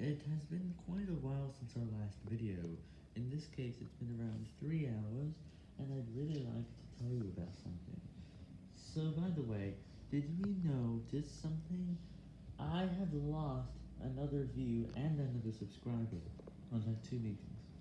It has been quite a while since our last video. In this case, it's been around 3 hours, and I'd really like to tell you about something. So, by the way, did you notice something? I have lost another view and another subscriber on my two meetings.